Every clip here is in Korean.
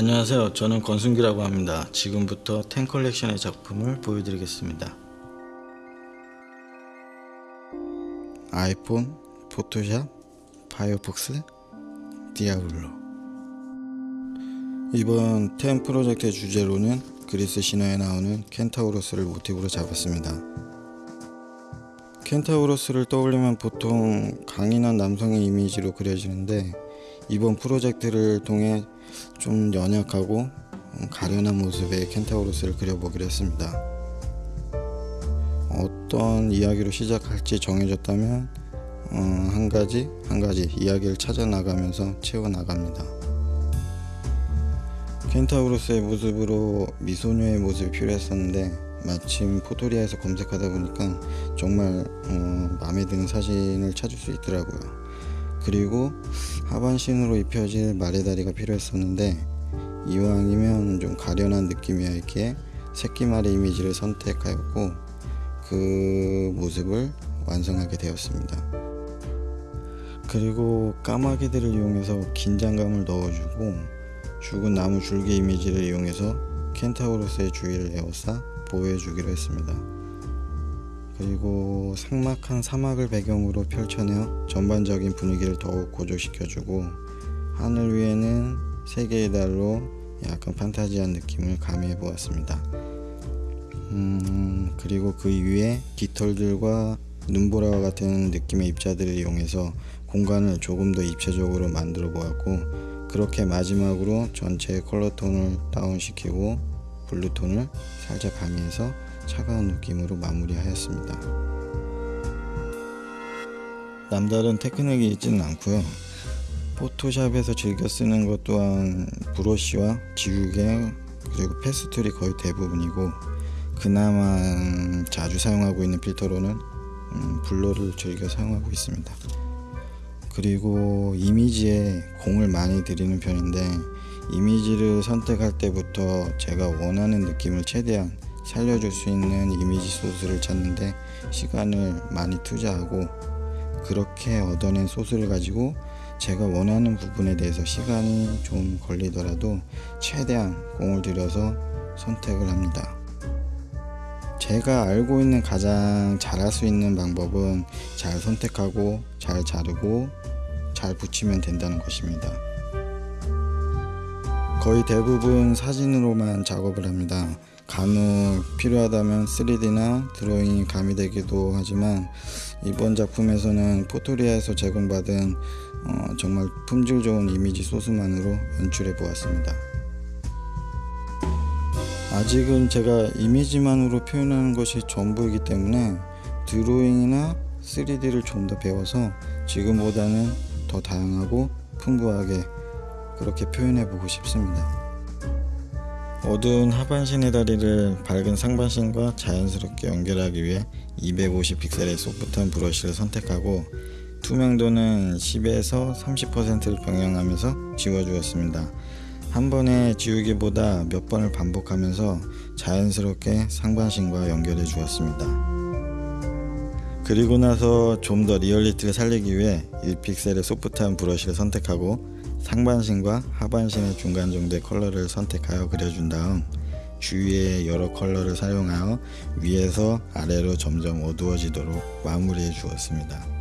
안녕하세요. 저는 권순기라고 합니다. 지금부터 ten 컬렉션의 작품을 보여드리겠습니다. 아이폰, 포토샵, 파이어폭스, 디아블로 이번 ten 프로젝트의 주제로는 그리스 신화에 나오는 켄타우로스를 모티브로 잡았습니다. 켄타우로스를 떠올리면 보통 강인한 남성의 이미지로 그려지는데 이번 프로젝트를 통해 좀 연약하고 가련한 모습의 켄타우로스를 그려보기로 했습니다. 어떤 이야기로 시작할지 정해졌다면 어, 한 가지 한 가지 이야기를 찾아 나가면서 채워 나갑니다. 켄타우로스의 모습으로 미소녀의 모습이 필요했었는데 마침 포토리아에서 검색하다 보니까 정말 어, 마음에 드는 사진을 찾을 수 있더라고요. 그리고 하반신으로 입혀질 말의 다리가 필요했었는데 이왕이면 좀 가련한 느낌이었기에 새끼말의 이미지를 선택하였고 그 모습을 완성하게 되었습니다. 그리고 까마귀들을 이용해서 긴장감을 넣어주고 죽은 나무 줄기 이미지를 이용해서 켄타우로스의 주위를 에워싸 보호해주기로 했습니다. 그리고 삭막한 사막을 배경으로 펼쳐내어 전반적인 분위기를 더욱 고조시켜주고 하늘 위에는 세 개의 달로 약간 판타지한 느낌을 가미해 보았습니다. 음, 그리고 그 위에 깃털들과 눈보라와 같은 느낌의 입자들을 이용해서 공간을 조금 더 입체적으로 만들어 보았고 그렇게 마지막으로 전체 컬러 톤을 다운시키고 블루톤을 살짝 가미해서 차가운 느낌으로 마무리하였습니다. 남다른 테크닉이 있지는 않고요. 포토샵에서 즐겨 쓰는 것 또한 브러쉬와 지우개 그리고 패스툴이 거의 대부분이고 그나마 자주 사용하고 있는 필터로는 음, 블러를 즐겨 사용하고 있습니다. 그리고 이미지에 공을 많이 들이는 편인데 이미지를 선택할 때부터 제가 원하는 느낌을 최대한 살려줄 수 있는 이미지 소스를 찾는데 시간을 많이 투자하고 그렇게 얻어낸 소스를 가지고 제가 원하는 부분에 대해서 시간이 좀 걸리더라도 최대한 공을 들여서 선택을 합니다. 제가 알고 있는 가장 잘할 수 있는 방법은 잘 선택하고 잘 자르고 잘 붙이면 된다는 것입니다. 거의 대부분 사진으로만 작업을 합니다. 간혹 필요하다면 3D나 드로잉이 가미되기도 하지만 이번 작품에서는 포토리아에서 제공받은 어, 정말 품질 좋은 이미지 소스만으로 연출해 보았습니다. 아직은 제가 이미지만으로 표현하는 것이 전부이기 때문에 드로잉이나 3D를 좀 더 배워서 지금보다는 더 다양하고 풍부하게 그렇게 표현해 보고 싶습니다. 어두운 하반신의 다리를 밝은 상반신과 자연스럽게 연결하기 위해 250 픽셀의 소프트한 브러쉬를 선택하고 투명도는 10에서 30%를 병행하면서 지워주었습니다. 한 번에 지우기보다 몇 번을 반복하면서 자연스럽게 상반신과 연결해 주었습니다. 그리고 나서 좀 더 리얼리티를 살리기 위해 1픽셀의 소프트한 브러쉬를 선택하고 상반신과 하반신의 중간 정도의 컬러를 선택하여 그려준 다음 주위에 여러 컬러를 사용하여 위에서 아래로 점점 어두워지도록 마무리해 주었습니다.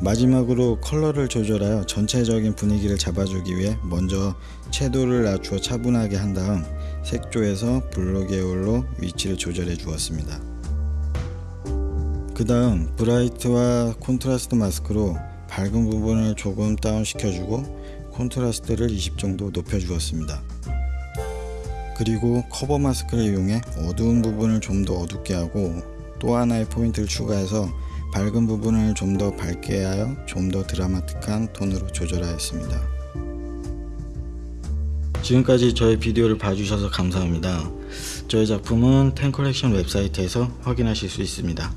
마지막으로 컬러를 조절하여 전체적인 분위기를 잡아주기 위해 먼저 채도를 낮추어 차분하게 한 다음 색조에서 블루 계열로 위치를 조절해 주었습니다. 그 다음 bright와 콘트라스트 마스크로 밝은 부분을 조금 다운 시켜주고 콘트라스트를 20 정도 높여 주었습니다. 그리고 커버 마스크를 이용해 어두운 부분을 좀 더 어둡게 하고 또 하나의 포인트를 추가해서 밝은 부분을 좀 더 밝게 하여 좀 더 드라마틱한 톤으로 조절하였습니다. 지금까지 저의 비디오를 봐주셔서 감사합니다. 저의 작품은 텐 컬렉션 웹사이트에서 확인하실 수 있습니다.